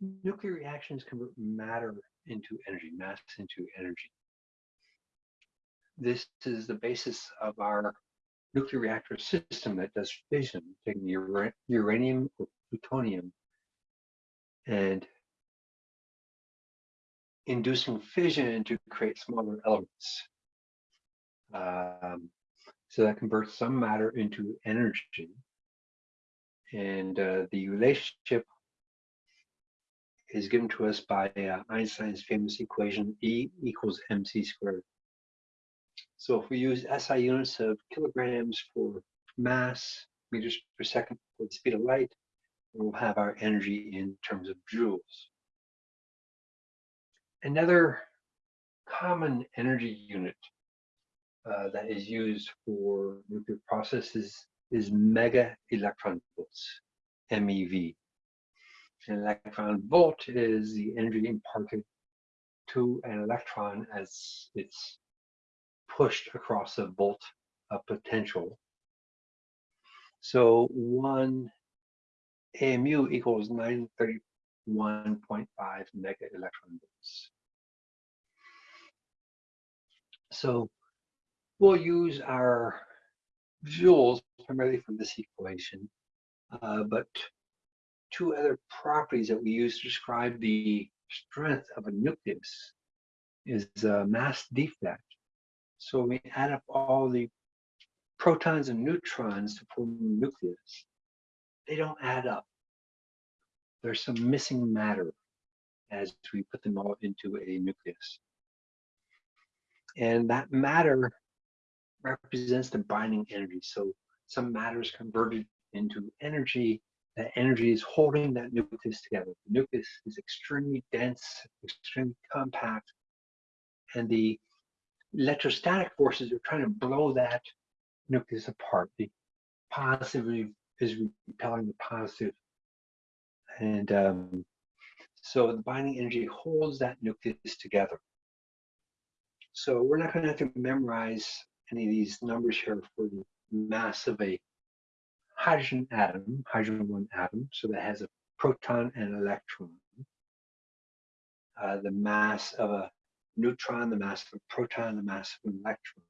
nuclear reactions convert matter into energy, mass into energy. This is the basis of our nuclear reactor system that does fission, taking ura- uranium or plutonium and inducing fission to create smaller elements. Um, so that converts some matter into energy. And uh, the relationship is given to us by uh, Einstein's famous equation E equals mc squared. So if we use SI units of kilograms for mass, meters per second for the speed of light, we'll have our energy in terms of joules. Another common energy unit uh, that is used for nuclear processes is mega electron volts, MeV. An electron volt is the energy imparted to an electron as it's pushed across a volt of potential. So one AMU equals 931.5 mega electron volts. So we'll use our joules primarily for this equation, uh, but two other properties that we use to describe the strength of a nucleus is uh, mass defect. So we add up all the protons and neutrons to form a nucleus. They don't add up. There's some missing matter as we put them all into a nucleus. And that matter represents the binding energy. So some matter is converted into energy. That energy is holding that nucleus together. The nucleus is extremely dense, extremely compact, and the electrostatic forces are trying to blow that nucleus apart. The positive is repelling the positive. And um, so the binding energy holds that nucleus together. So we're not going to have to memorize any of these numbers here for the mass of a hydrogen atom, hydrogen one atom, so that has a proton and electron. Uh, the mass of a neutron, the mass of a proton, the mass of an electron.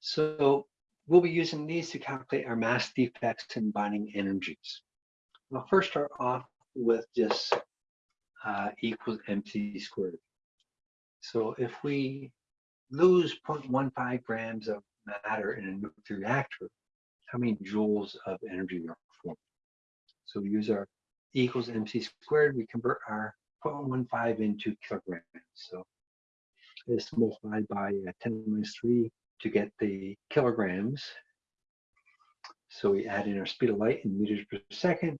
So we'll be using these to calculate our mass defects and binding energies. I'll first start off with just uh, equals mc squared. So if we lose 0.15 grams of matter in a nuclear reactor, how many joules of energy are formed? So we use our e equals mc squared, we convert our 0.15 into kilograms. So this multiplied by uh, 10 minus 3 to get the kilograms. So we add in our speed of light in meters per second.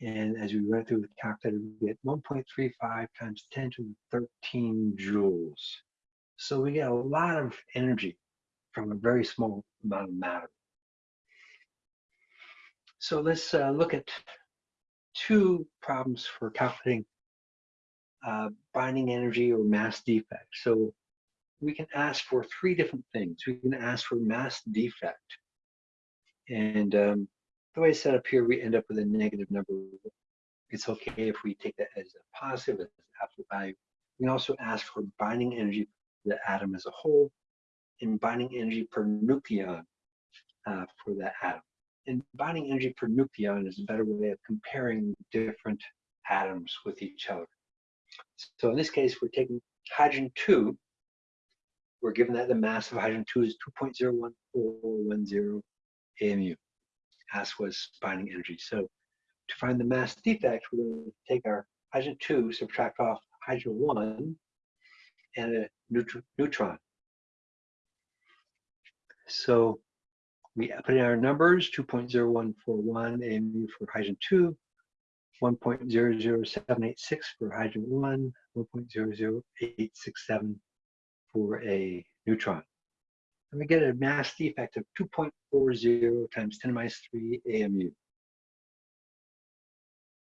And as we run through the calculator, we get 1.35 times 10 to the 13 joules. So we get a lot of energy from a very small amount of matter. So let's uh, look at two problems for calculating uh, binding energy or mass defect. So we can ask for three different things. We can ask for mass defect. And um, the way it's set up here, we end up with a negative number. It's okay if we take that as a positive, as an absolute value. We can also ask for binding energy the atom as a whole and binding energy per nucleon uh, for that atom. And binding energy per nucleon is a better way of comparing different atoms with each other. So in this case, we're taking hydrogen 2. We're given that the mass of hydrogen 2 is 2.01410 AMU, as was binding energy. So to find the mass defect, we're going to take our hydrogen 2, subtract off hydrogen 1, and a neutron. So we put in our numbers, 2.0141 AMU for hydrogen 2, 1.00786 for hydrogen 1, 1.00867 for a neutron. And we get a mass defect of 2.40 times 10 to minus 3 AMU.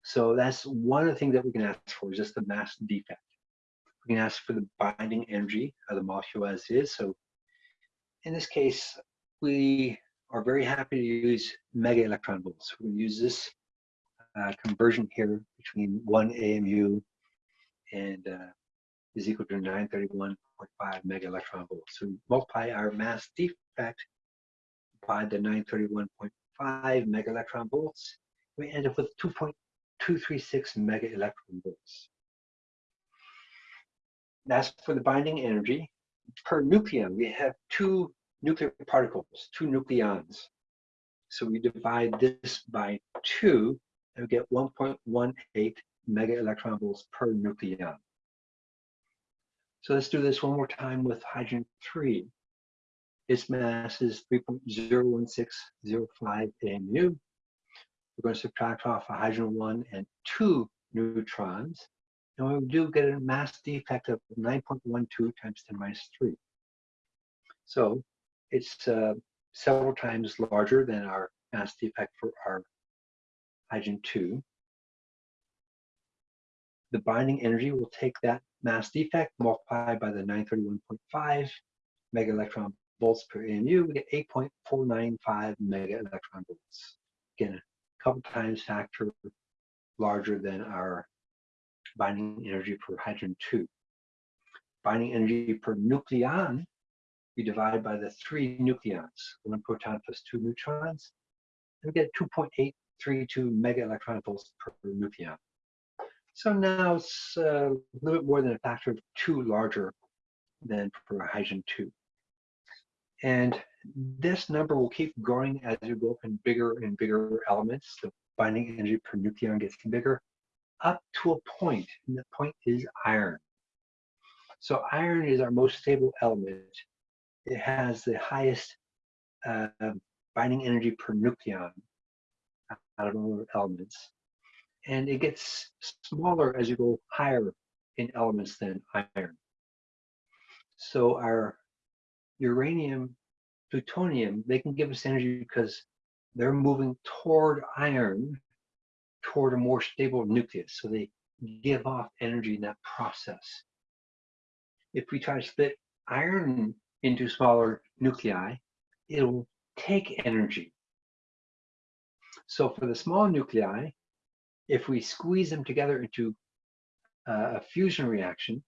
So that's one of the things that we can ask for, is just the mass defect. We can ask for the binding energy of the molecule as is. So in this case, we are very happy to use mega electron volts. We'll use this uh, conversion here between one AMU and uh, is equal to 931.5 mega electron volts. So we multiply our mass defect by the 931.5 mega electron volts. We end up with 2.236 mega electron volts. That's for the binding energy. Per nucleon, we have two nuclear particles, two nucleons. So we divide this by two and we get 1.18 mega electron volts per nucleon. So let's do this one more time with hydrogen 3. Its mass is 3.01605 AMU. We're going to subtract off a hydrogen 1 and 2 neutrons. And we do get a mass defect of 9.12 times 10 minus 3. So it's uh, several times larger than our mass defect for our hydrogen 2. The binding energy will take that mass defect multiplied by the 931.5 mega electron volts per AMU, we get 8.495 mega electron volts. Again, a couple times factor larger than our binding energy per hydrogen 2. Binding energy per nucleon, we divide by the three nucleons, one proton plus two neutrons, and we get 2.832 mega electron volts per nucleon. So now it's uh, a little bit more than a factor of two larger than for hydrogen 2. And this number will keep growing as you go up in bigger and bigger elements. The binding energy per nucleon gets bigger up to a point, and the point is iron. So iron is our most stable element. It has the highest uh, binding energy per nucleon out of all elements. And it gets smaller as you go higher in elements than iron. So our uranium, plutonium, they can give us energy because they're moving toward iron toward a more stable nucleus. So they give off energy in that process. If we try to split iron into smaller nuclei, it'll take energy. So for the small nuclei, if we squeeze them together into uh, a fusion reaction,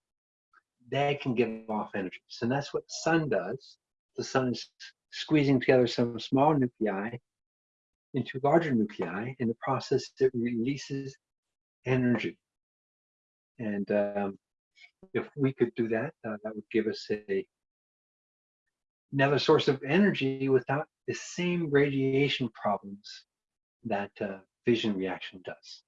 they can give off energy. So that's what the sun does. The sun is squeezing together some small nuclei into larger nuclei. In the process, it releases energy. And um, if we could do that, uh, that would give us a another source of energy without the same radiation problems that uh, fission reaction does.